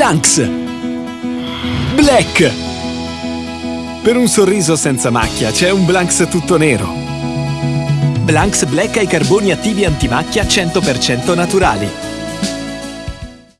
Blanks! Black! Per un sorriso senza macchia c'è un Blanks tutto nero. Blanks Black ha i carboni attivi antimacchia 100% naturali.